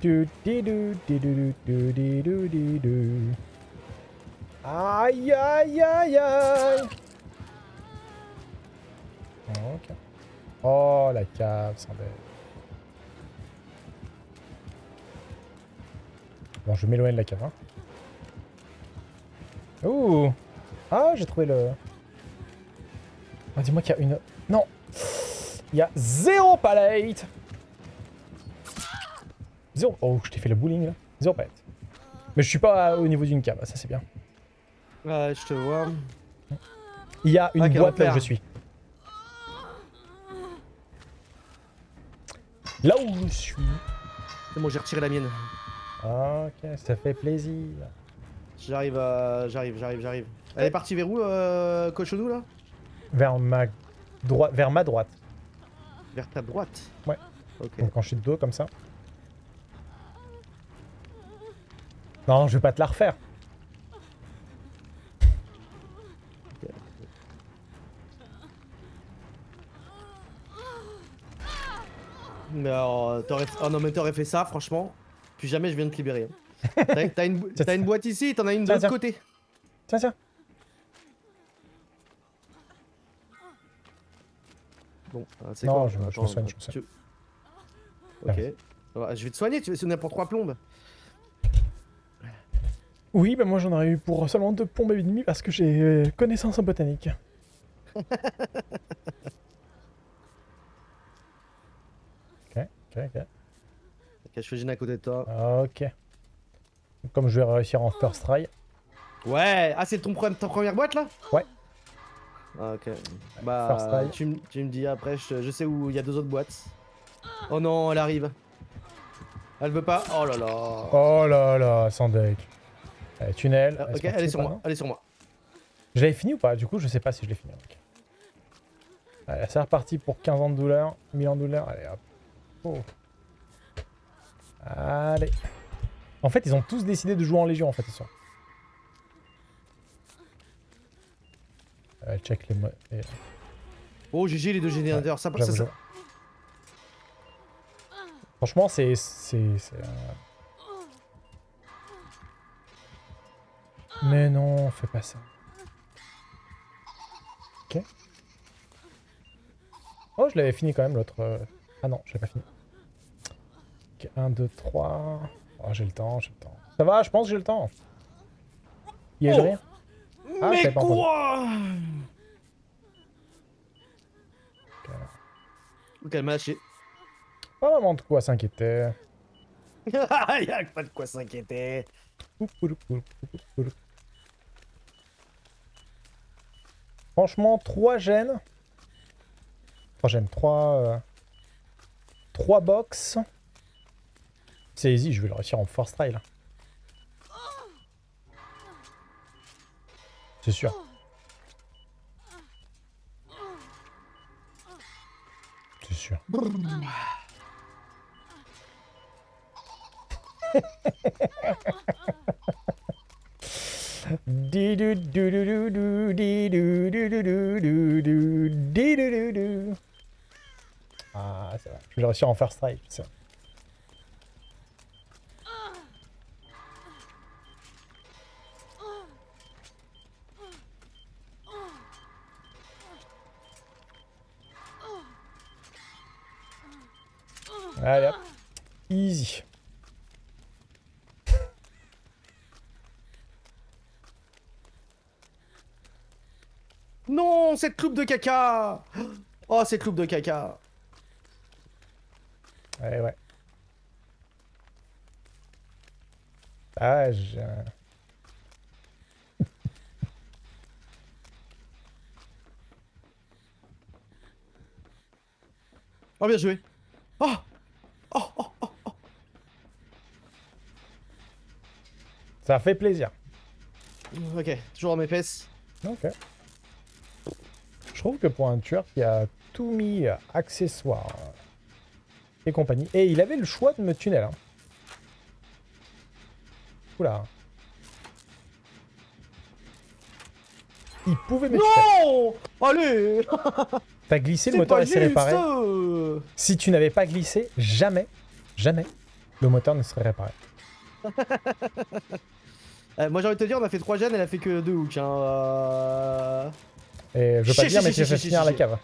Du, di, du, di, du, du, du, di, du, di, du. Aïe, aïe, aïe, aïe. Oh, la cave, sans bête. Bon, je m'éloigne de la cave. Hein. Ouh Ah, j'ai trouvé le... Ah, dis-moi qu'il y a une... Non Il y a zéro palette Zéro... Oh, je t'ai fait le bowling, là. Zéro palette. Mais je suis pas au niveau d'une cave, ça c'est bien. Ouais, je te vois. Il y a une Ah, boîte là où je suis. Là où je suis. C'est bon, j'ai retiré la mienne. Ok, ça fait plaisir. J'arrive, à... j'arrive, j'arrive, j'arrive. Elle est partie vers où, euh, Cochonou, là? Vers ma droite, vers ma droite. Vers ta droite? Ouais. Ok. Donc quand je suis de dos comme ça. Non, je vais pas te la refaire. Mais alors, euh, t'aurais... Oh non, mais t'aurais fait ça, franchement. Puis jamais je viens de te libérer. hein. T'as une... une boîte ici, t'en as une de l'autre côté. Tiens, tiens. Bon, ah, c'est quoi je- je me soigne, je me soigne. tu- Ok. Ah, Je vais te soigner, tu veux sonner pour trois plombes. Oui, bah moi j'en aurais eu pour seulement deux plombes et demi parce que j'ai euh, connaissance en botanique. ok, ok, à côté de toi. Ok. Comme je vais réussir en first try. Ouais Ah, c'est ton pre- ta première boîte, là? Ouais. Ah, ok. First Bah, try. tu, tu me dis après, je, je sais où il y a deux autres boîtes. Oh non, elle arrive. Elle veut pas. Oh là là. Oh là là, sans deck. Allez, tunnel. Ah, Est-ce ok, elle est sur pas, moi. Elle est sur moi. Je l'avais fini ou pas? Du coup, je sais pas si je l'ai fini. ok. Allez, c'est reparti pour 15 ans de douleur. 1000 ans de douleur. Allez, hop. Oh. Allez. En fait, ils ont tous décidé de jouer en légion, en fait, ce soir. Euh, check les... mo- les- Oh, GG, les deux générateurs. ça, ça, J'avoue, ça- j'avoue. Franchement, c'est... euh, Mais non, fais pas ça. Ok. Oh, je l'avais fini quand même, l'autre... Ah non, je l'ai pas fini. Ok, 1, 2, 3... Oh, j'ai le temps, j'ai le temps. Ça va, je pense que j'ai le temps. Y a Oh. rien Ah, Mais quoi Ok. Ok, elle m'a lâché. Pas vraiment de quoi s'inquiéter. Y'a pas de quoi s'inquiéter. Franchement, 3 gènes. 3 gènes, 3... 3 box. C'est easy, je vais le réussir en try là. C'est sûr. C'est sûr. Ah, c'est vrai. Je vais réussir en first strike. c'est vrai. Allez. Easy. Non, cette loupe de caca Oh, cette loupe de caca Ouais, ouais. Ah, j'ai... Oh, bien joué Oh Oh, oh, oh Ça fait plaisir. Ok, toujours mes fesses. Ok. Je trouve que pour un tueur qui a tout mis euh, accessoires et compagnie. Et il avait le choix de me tunnel. Hein. Oula. Il pouvait me. Non Allez T'as glissé, le moteur pas est juste réparé. Si tu n'avais pas glissé, jamais, jamais, le moteur ne serait réparé. Euh, Moi j'ai envie de te dire, on a fait 3 gènes, elle a fait que 2 hooks. Hein. euh. Et je veux pas Chi, dire, mais chi, tu vas finir la cave.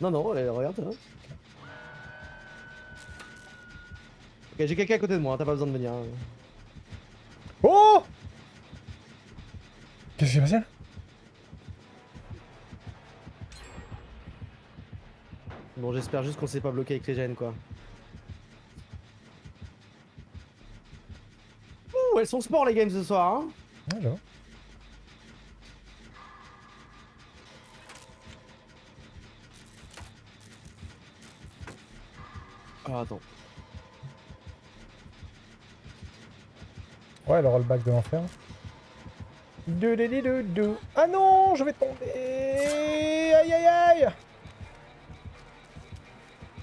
Non, non, allez, regarde. hein. Ok, j'ai quelqu'un à côté de moi, hein, t'as pas besoin de venir. hein. Oh Qu'est-ce qui s'est passé là? Bon, j'espère juste qu'on s'est pas bloqué avec les gènes, quoi. Ouh, elles sont sport les games ce soir, hein j'avoue. Ah, attends. Ouais, le rollback de l'enfer. Ah non, je vais tomber. Aïe, aïe, aïe.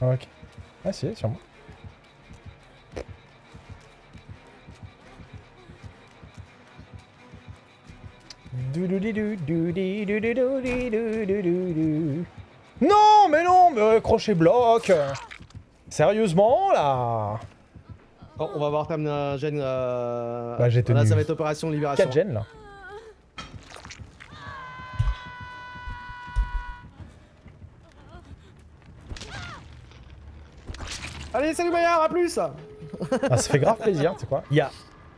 Ok. Ah si, sûrement. Non, mais non, mais crochet bloc. Sérieusement, là on va voir t'amener un gène. Euh... Bah, j'ai Là, ça va être opération libération. 4 gènes, là. Allez, salut Maillard, à plus Ah, ça fait grave plaisir, sais quoi Il y a...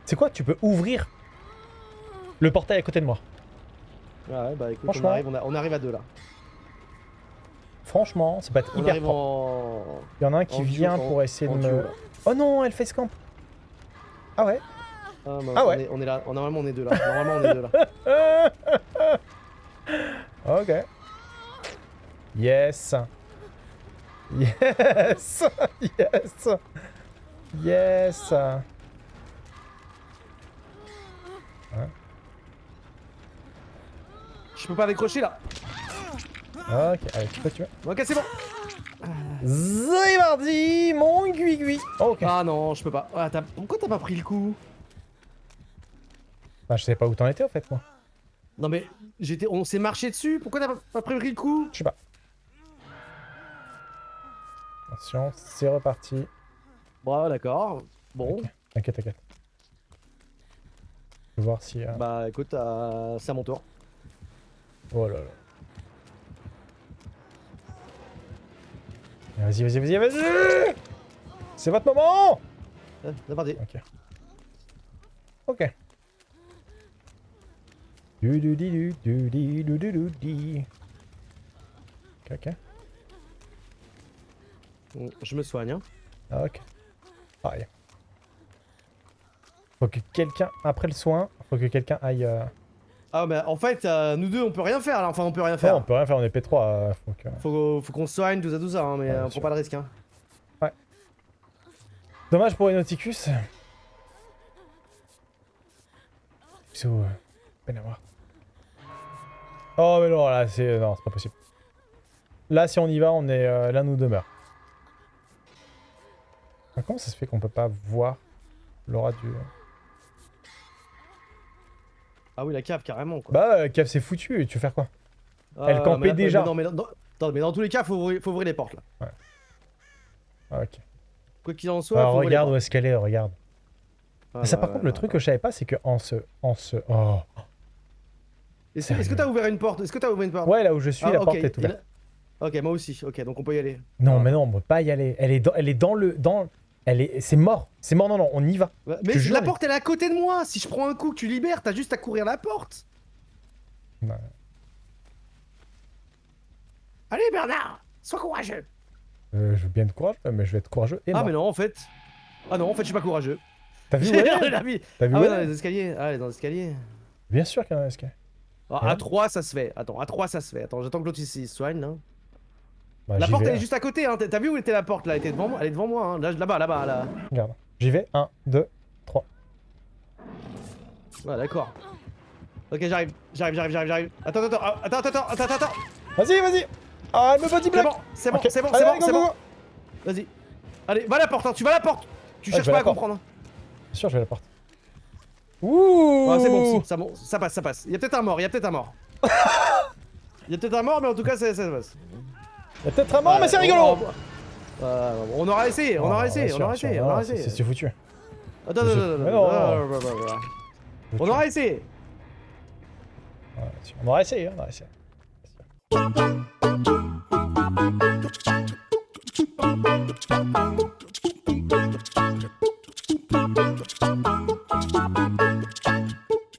C'est quoi Tu peux ouvrir le portail à côté de moi. Ouais, bah écoute, on Franchement. arrive, on, a- on arrive à deux là. Franchement, ça peut être On hyper propre. en. Il y en a un qui en duo, vient en- pour essayer de me... Oh non, elle fait scamp Ah ouais Ah, bah, Ah on ouais. est- On est, là, on- normalement on est deux là. Normalement on est deux là. Ok. Yes Yes Yes Yes Je peux pas décrocher là. Ok, allez, tu peux, tu. Ok, c'est bon. C'est mardi, mon gui Ok. Ah non, je peux pas. Ah, Pourquoi t'as pas pris le coup? Bah, je sais pas où t'en étais, en fait, moi. Non mais j'étais, on s'est marché dessus. Pourquoi t'as pas, pris le coup? Je sais pas. Attention, c'est reparti. Bon, d'accord. Bon, Ok. T'inquiète, t'inquiète. Je vais voir si... euh, bah écoute, euh, c'est à mon tour. Oh là là. Vas-y, vas-y, vas-y, vas-y C'est votre moment Euh. Ok. Ok. Du du di du du di du du du di. Ok, ok. Bon, Je me soigne. Hein. Ah, ok. Pareil. Faut que quelqu'un, après le soin, faut que quelqu'un aille... euh, Ah bah en fait, euh, nous deux on peut rien faire là. Enfin on peut rien Non, faire. on peut rien faire, on est P3. euh, faut que... Faut, faut qu'on se soigne, tout ça, tout ça. Hein, mais Ouais, euh, on prend pas de risque. Hein. Dommage pour Enoticus. C'est où euh, peine à voir. Oh mais non, là c'est... Non, c'est pas possible. Là si on y va, on est... euh, L'un nous demeure. Ah, comment ça se fait qu'on peut pas voir l'aura du... Ah oui, la cave carrément quoi. Bah, euh, Kev c'est foutu, tu veux faire quoi? Ah, elle campait mais là, déjà. mais non, mais dans, dans- attends, mais dans tous les cas, faut ouvrir, faut ouvrir les portes là. Ah, ok. Quoi qu'il en soit, Alors faut ouvrir les regarde où est-ce qu'elle est, regarde. Ah, ça bah, par ouais, contre, le ouais, truc ouais. que je savais pas, c'est que en ce... En ce... Oh Est-ce que t'as ouvert une porte? Est-ce que t'as ouvert une porte? Ouais, là où je suis, Ah, la porte est ouverte. Ok, moi aussi. Ok, donc on peut y aller. Non, Ah. mais non, on peut pas y aller. Elle est dans, elle est dans le... Dans... Elle est... C'est mort. C'est mort, non, non, on y va. Ouais, Mais jure, la porte elle est à côté de moi. Si je prends un coup que tu libères, t'as juste à courir la porte. Ouais. Allez Bernard, sois courageux. Euh, je veux bien être courageux, mais je vais être courageux et Ah mort. mais non en fait. Ah non en fait je suis pas courageux. T'as vu où elle est. T'as vu Ah où ouais dans les escaliers. Ah elle est dans les escaliers. Bien sûr qu'il y en a un escalier. Ah, Ouais. à 3 ça se fait. Attends, à 3 ça se fait. Attends, j'attends que l'autre ici se soigne là. Bah, La porte elle est hein. juste à côté hein. T'as vu où était la porte là? Elle était devant moi. Elle est devant moi hein. Là, Là-bas, là-bas, là. Regarde. J'y vais. 1, 2, 3. Ouais d'accord. Ok j'arrive, j'arrive, j'arrive, j'arrive, j'arrive. Attends, attends, attends, attends, attends, attends, attends, attends. Vas-y, vas-y Ah, elle me body block c'est bon, c'est bon, c'est bon, c'est bon. Vas-y. Allez, va à la porte, hein, tu vas à la porte. Tu Ouais, cherches pas à comprendre. hein. Bien sûr, je vais à la porte. Ouh Ah, c'est bon, si, ça, bon, ça passe, ça passe. Il y a peut-être un mort, il y a peut-être un mort. Il y a peut-être un mort, mais en tout cas, ça, ça passe. Il peut-être un mort, mais c'est rigolo. On aura essayé, on aura essayé, on aura essayé, on aura essayé. C'est foutu. Attends, attends, On aura essayé. On aura essayé, on aura essayé.